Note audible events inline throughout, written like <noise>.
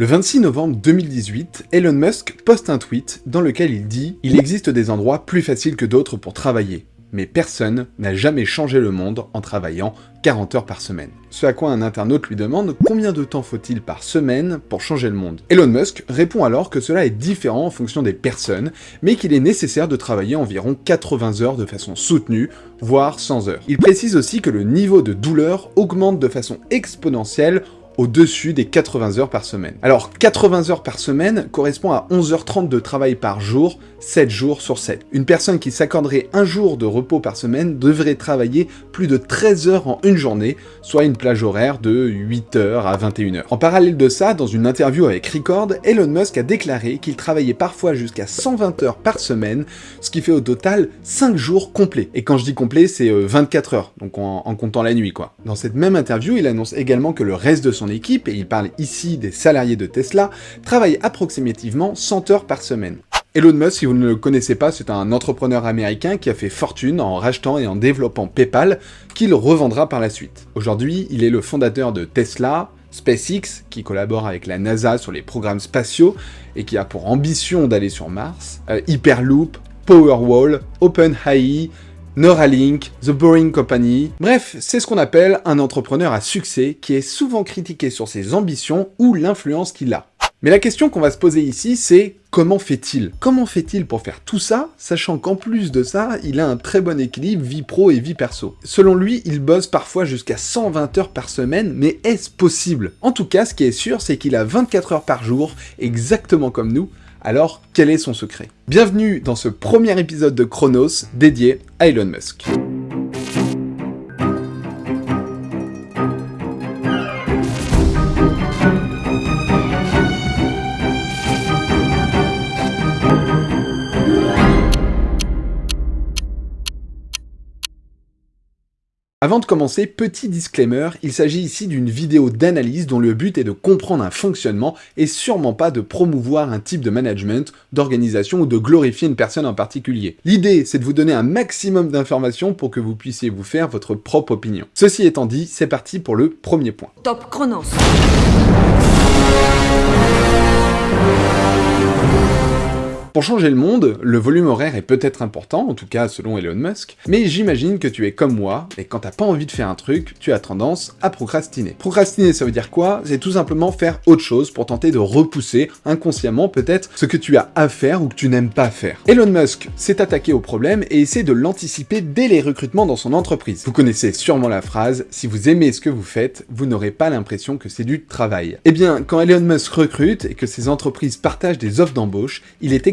Le 26 novembre 2018, Elon Musk poste un tweet dans lequel il dit « Il existe des endroits plus faciles que d'autres pour travailler, mais personne n'a jamais changé le monde en travaillant 40 heures par semaine. » Ce à quoi un internaute lui demande combien de temps faut-il par semaine pour changer le monde? Elon Musk répond alors que cela est différent en fonction des personnes, mais qu'il est nécessaire de travailler environ 80 heures de façon soutenue, voire 100 heures. Il précise aussi que le niveau de douleur augmente de façon exponentielle au-dessus des 80 heures par semaine. Alors 80 heures par semaine correspond à 11h30 de travail par jour, 7 jours sur 7. Une personne qui s'accorderait un jour de repos par semaine devrait travailler plus de 13 heures en une journée, soit une plage horaire de 8 heures à 21 heures. En parallèle de ça, dans une interview avec Record, Elon Musk a déclaré qu'il travaillait parfois jusqu'à 120 heures par semaine, ce qui fait au total 5 jours complets. Et quand je dis complet, c'est 24 euh, heures, donc en, en comptant la nuit quoi. Dans cette même interview, il annonce également que le reste de son équipe, et il parle ici des salariés de Tesla, travaille approximativement 100 heures par semaine. Elon Musk, si vous ne le connaissez pas, c'est un entrepreneur américain qui a fait fortune en rachetant et en développant PayPal, qu'il revendra par la suite. Aujourd'hui, il est le fondateur de Tesla, SpaceX, qui collabore avec la NASA sur les programmes spatiaux et qui a pour ambition d'aller sur Mars, euh, Hyperloop, Powerwall, OpenAI, Neuralink, The Boring Company... Bref, c'est ce qu'on appelle un entrepreneur à succès qui est souvent critiqué sur ses ambitions ou l'influence qu'il a. Mais la question qu'on va se poser ici, c'est comment fait-il? Comment fait-il pour faire tout ça, sachant qu'en plus de ça, il a un très bon équilibre vie pro et vie perso? Selon lui, il bosse parfois jusqu'à 120 heures par semaine, mais est-ce possible? En tout cas, ce qui est sûr, c'est qu'il a 24 heures par jour, exactement comme nous, alors, quel est son secret? Bienvenue dans ce premier épisode de Chronos dédié à Elon Musk. Avant de commencer, petit disclaimer, il s'agit ici d'une vidéo d'analyse dont le but est de comprendre un fonctionnement et sûrement pas de promouvoir un type de management, d'organisation ou de glorifier une personne en particulier. L'idée, c'est de vous donner un maximum d'informations pour que vous puissiez vous faire votre propre opinion. Ceci étant dit, c'est parti pour le premier point. Top Chronos Pour changer le monde, le volume horaire est peut-être important, en tout cas selon Elon Musk, mais j'imagine que tu es comme moi, et quand t'as pas envie de faire un truc, tu as tendance à procrastiner. Procrastiner, ça veut dire quoi? C'est tout simplement faire autre chose pour tenter de repousser, inconsciemment peut-être, ce que tu as à faire ou que tu n'aimes pas faire. Elon Musk s'est attaqué au problème et essaie de l'anticiper dès les recrutements dans son entreprise. Vous connaissez sûrement la phrase « Si vous aimez ce que vous faites, vous n'aurez pas l'impression que c'est du travail ». Eh bien, quand Elon Musk recrute et que ses entreprises partagent des offres d'embauche, il est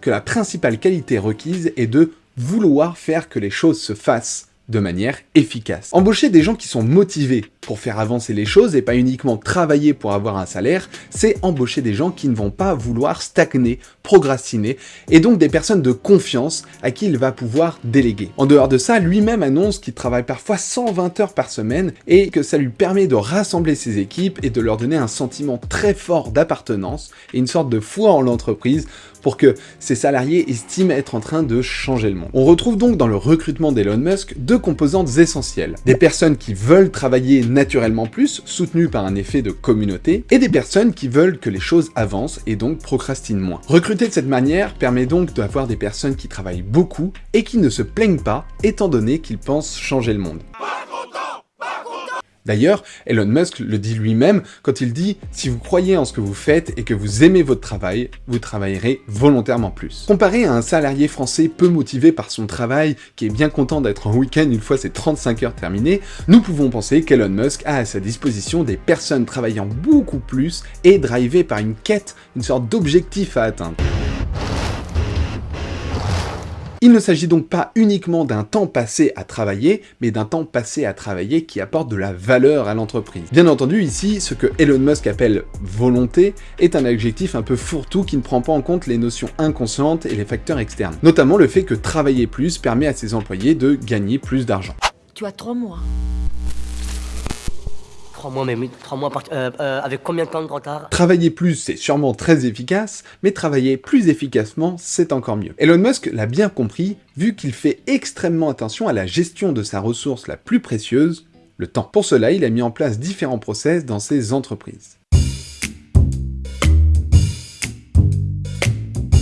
que la principale qualité requise est de vouloir faire que les choses se fassent de manière efficace. Embaucher des gens qui sont motivés pour faire avancer les choses et pas uniquement travailler pour avoir un salaire, c'est embaucher des gens qui ne vont pas vouloir stagner, procrastiner, et donc des personnes de confiance à qui il va pouvoir déléguer. En dehors de ça, lui-même annonce qu'il travaille parfois 120 heures par semaine et que ça lui permet de rassembler ses équipes et de leur donner un sentiment très fort d'appartenance et une sorte de foi en l'entreprise pour que ses salariés estiment être en train de changer le monde. On retrouve donc dans le recrutement d'Elon Musk deux composantes essentielles. Des personnes qui veulent travailler naturellement plus, soutenues par un effet de communauté, et des personnes qui veulent que les choses avancent et donc procrastinent moins. Recruter de cette manière permet donc d'avoir des personnes qui travaillent beaucoup et qui ne se plaignent pas, étant donné qu'ils pensent changer le monde. D'ailleurs, Elon Musk le dit lui-même quand il dit « Si vous croyez en ce que vous faites et que vous aimez votre travail, vous travaillerez volontairement plus ». Comparé à un salarié français peu motivé par son travail, qui est bien content d'être en week-end une fois ses 35 heures terminées, nous pouvons penser qu'Elon Musk a à sa disposition des personnes travaillant beaucoup plus et drivées par une quête, une sorte d'objectif à atteindre. Il ne s'agit donc pas uniquement d'un temps passé à travailler, mais d'un temps passé à travailler qui apporte de la valeur à l'entreprise. Bien entendu, ici, ce que Elon Musk appelle volonté est un adjectif un peu fourre-tout qui ne prend pas en compte les notions inconscientes et les facteurs externes. Notamment le fait que travailler plus permet à ses employés de gagner plus d'argent. Tu as trois mois. Trois mois, euh, euh, avec combien de temps de retard? Travailler plus, c'est sûrement très efficace, mais travailler plus efficacement, c'est encore mieux. Elon Musk l'a bien compris, vu qu'il fait extrêmement attention à la gestion de sa ressource la plus précieuse, le temps. Pour cela, il a mis en place différents process dans ses entreprises.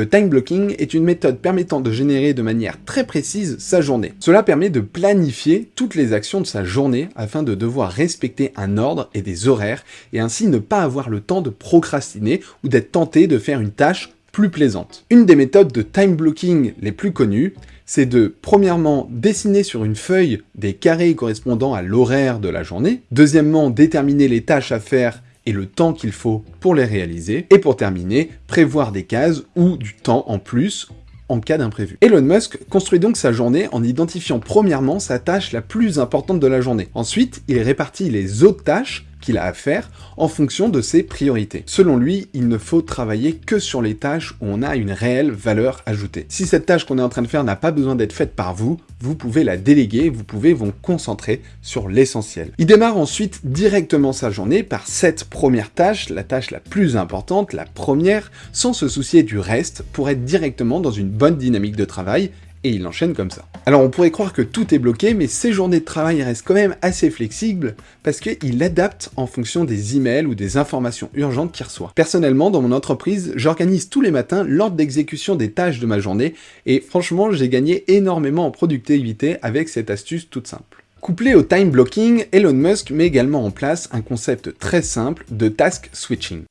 Le time blocking est une méthode permettant de générer de manière très précise sa journée. Cela permet de planifier toutes les actions de sa journée afin de devoir respecter un ordre et des horaires et ainsi ne pas avoir le temps de procrastiner ou d'être tenté de faire une tâche plus plaisante. Une des méthodes de time blocking les plus connues, c'est de, premièrement, dessiner sur une feuille des carrés correspondant à l'horaire de la journée, deuxièmement, déterminer les tâches à faire et le temps qu'il faut pour les réaliser, et pour terminer, prévoir des cases ou du temps en plus en cas d'imprévu. Elon Musk construit donc sa journée en identifiant premièrement sa tâche la plus importante de la journée. Ensuite, il répartit les autres tâches qu'il a à faire en fonction de ses priorités. Selon lui, il ne faut travailler que sur les tâches où on a une réelle valeur ajoutée. Si cette tâche qu'on est en train de faire n'a pas besoin d'être faite par vous, vous pouvez la déléguer, vous pouvez vous concentrer sur l'essentiel. Il démarre ensuite directement sa journée par cette première tâche, la tâche la plus importante, la première, sans se soucier du reste, pour être directement dans une bonne dynamique de travail et il enchaîne comme ça. Alors on pourrait croire que tout est bloqué, mais ses journées de travail restent quand même assez flexibles, parce qu'il adapte en fonction des emails ou des informations urgentes qu'il reçoit. Personnellement, dans mon entreprise, j'organise tous les matins l'ordre d'exécution des tâches de ma journée, et franchement, j'ai gagné énormément en productivité avec cette astuce toute simple. Couplé au time blocking, Elon Musk met également en place un concept très simple de task switching.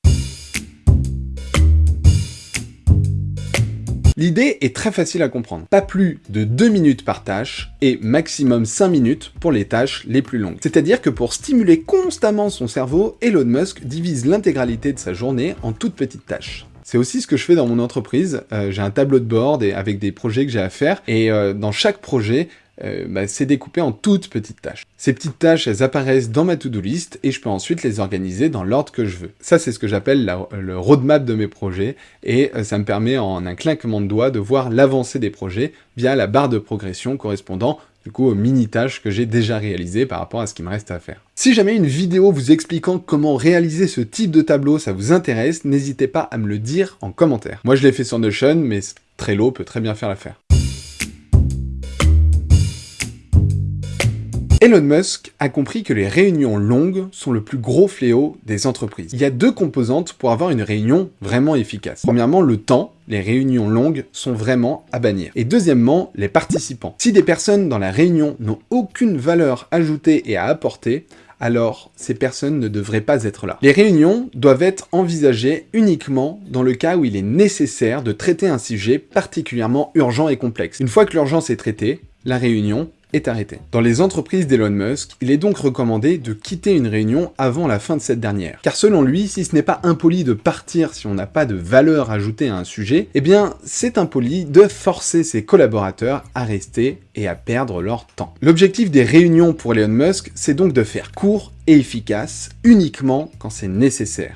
L'idée est très facile à comprendre. Pas plus de 2 minutes par tâche et maximum 5 minutes pour les tâches les plus longues. C'est-à-dire que pour stimuler constamment son cerveau, Elon Musk divise l'intégralité de sa journée en toutes petites tâches. C'est aussi ce que je fais dans mon entreprise. Euh, j'ai un tableau de bord avec des projets que j'ai à faire. Et euh, dans chaque projet, euh, bah, c'est découpé en toutes petites tâches. Ces petites tâches, elles apparaissent dans ma to-do list et je peux ensuite les organiser dans l'ordre que je veux. Ça, c'est ce que j'appelle le roadmap de mes projets et euh, ça me permet en un claquement de doigts de voir l'avancée des projets via la barre de progression correspondant du coup aux mini-tâches que j'ai déjà réalisées par rapport à ce qui me reste à faire. Si jamais une vidéo vous expliquant comment réaliser ce type de tableau ça vous intéresse, n'hésitez pas à me le dire en commentaire. Moi je l'ai fait sur Notion, mais Trello peut très bien faire l'affaire. Elon Musk a compris que les réunions longues sont le plus gros fléau des entreprises. Il y a deux composantes pour avoir une réunion vraiment efficace. Premièrement, le temps. Les réunions longues sont vraiment à bannir. Et deuxièmement, les participants. Si des personnes dans la réunion n'ont aucune valeur ajoutée et à apporter, alors ces personnes ne devraient pas être là. Les réunions doivent être envisagées uniquement dans le cas où il est nécessaire de traiter un sujet particulièrement urgent et complexe. Une fois que l'urgence est traitée, la réunion arrêté. Dans les entreprises d'Elon Musk, il est donc recommandé de quitter une réunion avant la fin de cette dernière. Car selon lui, si ce n'est pas impoli de partir si on n'a pas de valeur ajoutée à un sujet, eh bien c'est impoli de forcer ses collaborateurs à rester et à perdre leur temps. L'objectif des réunions pour Elon Musk, c'est donc de faire court et efficace uniquement quand c'est nécessaire.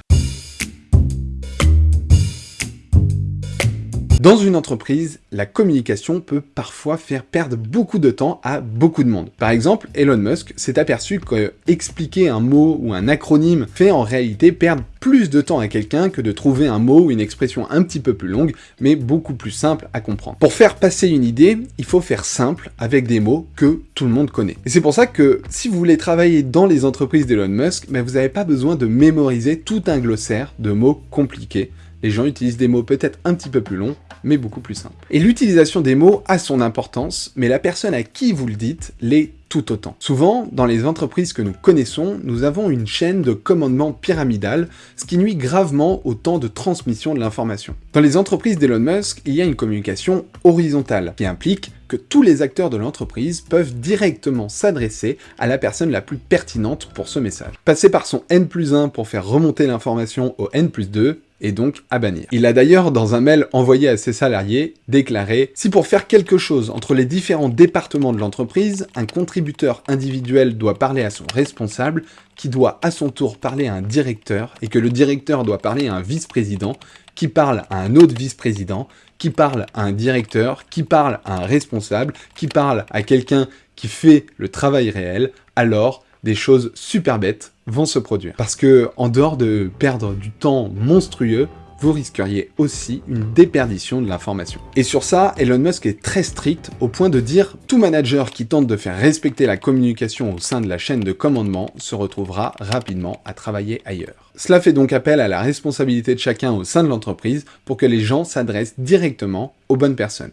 Dans une entreprise, la communication peut parfois faire perdre beaucoup de temps à beaucoup de monde. Par exemple, Elon Musk s'est aperçu que expliquer un mot ou un acronyme fait en réalité perdre plus de temps à quelqu'un que de trouver un mot ou une expression un petit peu plus longue, mais beaucoup plus simple à comprendre. Pour faire passer une idée, il faut faire simple avec des mots que tout le monde connaît. Et c'est pour ça que si vous voulez travailler dans les entreprises d'Elon Musk, ben vous n'avez pas besoin de mémoriser tout un glossaire de mots compliqués les gens utilisent des mots peut-être un petit peu plus longs, mais beaucoup plus simples. Et l'utilisation des mots a son importance, mais la personne à qui vous le dites l'est tout autant. Souvent, dans les entreprises que nous connaissons, nous avons une chaîne de commandement pyramidale, ce qui nuit gravement au temps de transmission de l'information. Dans les entreprises d'Elon Musk, il y a une communication horizontale, qui implique que tous les acteurs de l'entreprise peuvent directement s'adresser à la personne la plus pertinente pour ce message. Passer par son N plus 1 pour faire remonter l'information au N plus 2, et donc à bannir. Il a d'ailleurs, dans un mail envoyé à ses salariés, déclaré « Si pour faire quelque chose entre les différents départements de l'entreprise, un contributeur individuel doit parler à son responsable, qui doit à son tour parler à un directeur, et que le directeur doit parler à un vice-président, qui parle à un autre vice-président, qui parle à un directeur, qui parle à un responsable, qui parle à quelqu'un qui fait le travail réel, alors des choses super bêtes vont se produire. Parce que, en dehors de perdre du temps monstrueux, vous risqueriez aussi une déperdition de l'information. Et sur ça, Elon Musk est très strict au point de dire « Tout manager qui tente de faire respecter la communication au sein de la chaîne de commandement se retrouvera rapidement à travailler ailleurs ». Cela fait donc appel à la responsabilité de chacun au sein de l'entreprise pour que les gens s'adressent directement aux bonnes personnes.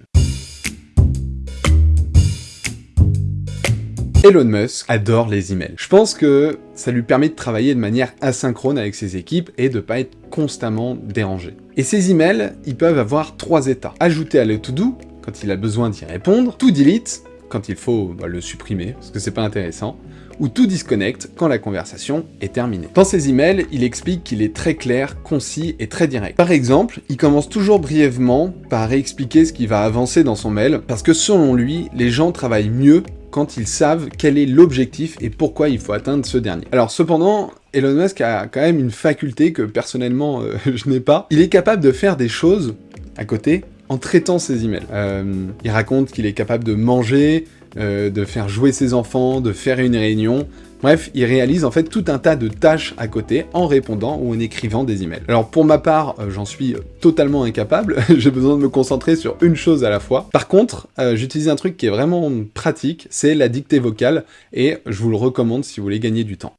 Elon Musk adore les emails. Je pense que ça lui permet de travailler de manière asynchrone avec ses équipes et de pas être constamment dérangé. Et ces emails, ils peuvent avoir trois états. Ajouter à le to-do, quand il a besoin d'y répondre, to delete, quand il faut bah, le supprimer, parce que c'est pas intéressant, ou tout disconnect quand la conversation est terminée. Dans ses emails, il explique qu'il est très clair, concis et très direct. Par exemple, il commence toujours brièvement par expliquer ce qui va avancer dans son mail, parce que selon lui, les gens travaillent mieux quand ils savent quel est l'objectif et pourquoi il faut atteindre ce dernier. Alors cependant, Elon Musk a quand même une faculté que personnellement euh, <laughs> je n'ai pas. Il est capable de faire des choses à côté en traitant ses emails. Euh, il raconte qu'il est capable de manger, euh, de faire jouer ses enfants, de faire une réunion, Bref, il réalise en fait tout un tas de tâches à côté en répondant ou en écrivant des emails. Alors pour ma part, euh, j'en suis totalement incapable, <laughs> j'ai besoin de me concentrer sur une chose à la fois. Par contre, euh, j'utilise un truc qui est vraiment pratique, c'est la dictée vocale, et je vous le recommande si vous voulez gagner du temps.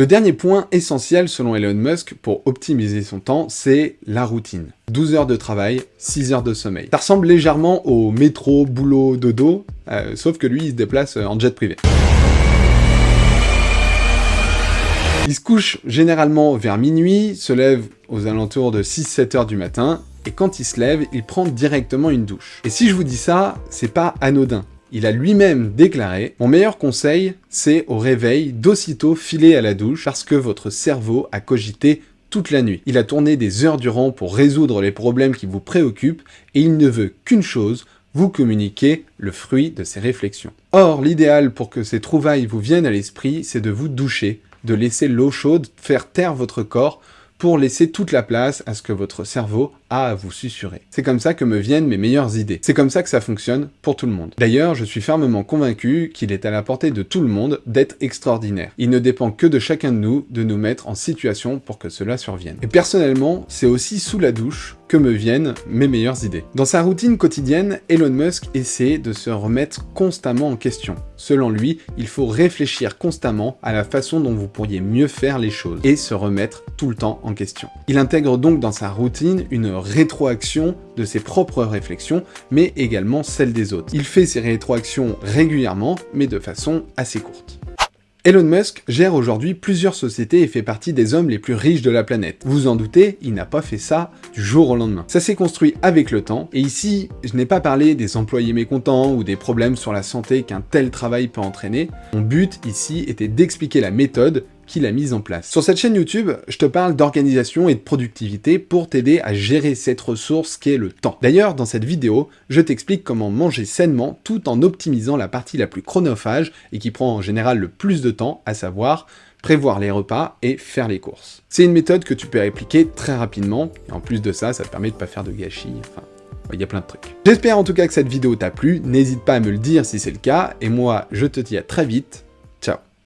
Le dernier point essentiel selon Elon Musk pour optimiser son temps, c'est la routine. 12 heures de travail, 6 heures de sommeil. Ça ressemble légèrement au métro, boulot, dodo, euh, sauf que lui il se déplace en jet privé. Il se couche généralement vers minuit, se lève aux alentours de 6-7 heures du matin, et quand il se lève, il prend directement une douche. Et si je vous dis ça, c'est pas anodin il a lui-même déclaré « Mon meilleur conseil, c'est au réveil d'aussitôt filer à la douche parce que votre cerveau a cogité toute la nuit. Il a tourné des heures durant pour résoudre les problèmes qui vous préoccupent et il ne veut qu'une chose, vous communiquer le fruit de ses réflexions. Or, l'idéal pour que ces trouvailles vous viennent à l'esprit, c'est de vous doucher, de laisser l'eau chaude faire taire votre corps pour laisser toute la place à ce que votre cerveau a à vous susurrer. C'est comme ça que me viennent mes meilleures idées. C'est comme ça que ça fonctionne pour tout le monde. D'ailleurs, je suis fermement convaincu qu'il est à la portée de tout le monde d'être extraordinaire. Il ne dépend que de chacun de nous de nous mettre en situation pour que cela survienne. Et personnellement, c'est aussi sous la douche que me viennent mes meilleures idées. Dans sa routine quotidienne, Elon Musk essaie de se remettre constamment en question. Selon lui, il faut réfléchir constamment à la façon dont vous pourriez mieux faire les choses et se remettre tout le temps en question. Il intègre donc dans sa routine une rétroaction de ses propres réflexions, mais également celles des autres. Il fait ses rétroactions régulièrement, mais de façon assez courte. Elon Musk gère aujourd'hui plusieurs sociétés et fait partie des hommes les plus riches de la planète. Vous en doutez, il n'a pas fait ça du jour au lendemain. Ça s'est construit avec le temps, et ici, je n'ai pas parlé des employés mécontents ou des problèmes sur la santé qu'un tel travail peut entraîner. Mon but ici était d'expliquer la méthode qu'il a mise en place. Sur cette chaîne YouTube, je te parle d'organisation et de productivité pour t'aider à gérer cette ressource qu'est le temps. D'ailleurs, dans cette vidéo, je t'explique comment manger sainement tout en optimisant la partie la plus chronophage et qui prend en général le plus de temps, à savoir prévoir les repas et faire les courses. C'est une méthode que tu peux appliquer très rapidement, et en plus de ça, ça te permet de pas faire de gâchis, enfin, il y a plein de trucs. J'espère en tout cas que cette vidéo t'a plu, n'hésite pas à me le dire si c'est le cas, et moi, je te dis à très vite